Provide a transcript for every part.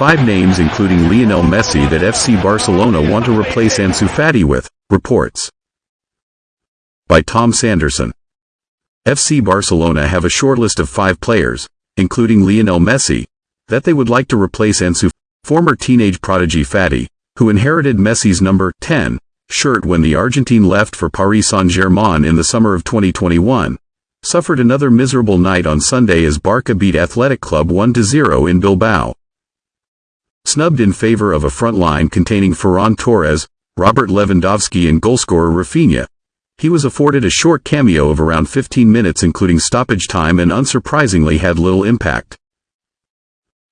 Five names including Lionel Messi that FC Barcelona want to replace Ansu Fati with, reports. By Tom Sanderson. FC Barcelona have a shortlist of five players, including Lionel Messi, that they would like to replace Ansu, former teenage prodigy Fati, who inherited Messi's number 10 shirt when the Argentine left for Paris Saint-Germain in the summer of 2021, suffered another miserable night on Sunday as Barca beat Athletic Club 1-0 in Bilbao. Snubbed in favor of a front line containing Ferran Torres, Robert Lewandowski and goalscorer Raphinha, he was afforded a short cameo of around 15 minutes including stoppage time and unsurprisingly had little impact.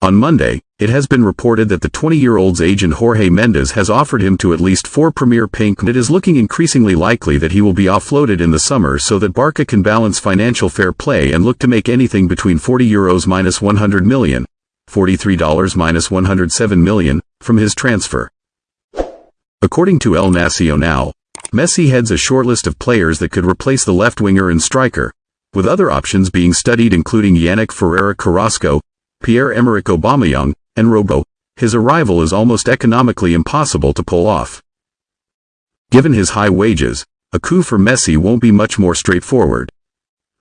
On Monday, it has been reported that the 20-year-old's agent Jorge Mendes has offered him to at least four Premier Pink. It is looking increasingly likely that he will be offloaded in the summer so that Barca can balance financial fair play and look to make anything between 40 euros minus 100 million, $43 minus 107 million, from his transfer. According to El Nacional, Messi heads a shortlist of players that could replace the left winger and striker, with other options being studied including Yannick Ferreira Carrasco, Pierre-Emerick Aubameyang, and Robo, his arrival is almost economically impossible to pull off. Given his high wages, a coup for Messi won't be much more straightforward.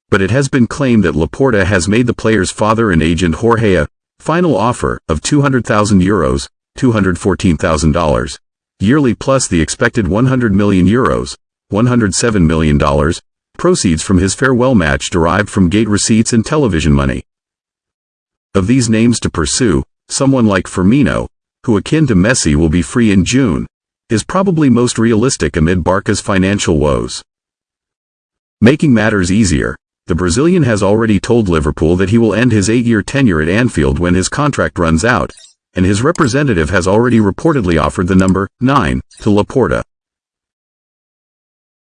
But it has been claimed that Laporta has made the player's father and agent Jorge a final offer of 200,000 euros, $214,000, yearly plus the expected 100 million euros, $107 million, proceeds from his farewell match derived from gate receipts and television money. Of these names to pursue, someone like Firmino, who akin to Messi will be free in June, is probably most realistic amid Barca's financial woes. Making matters easier, the Brazilian has already told Liverpool that he will end his eight-year tenure at Anfield when his contract runs out, and his representative has already reportedly offered the number 9 to Laporta.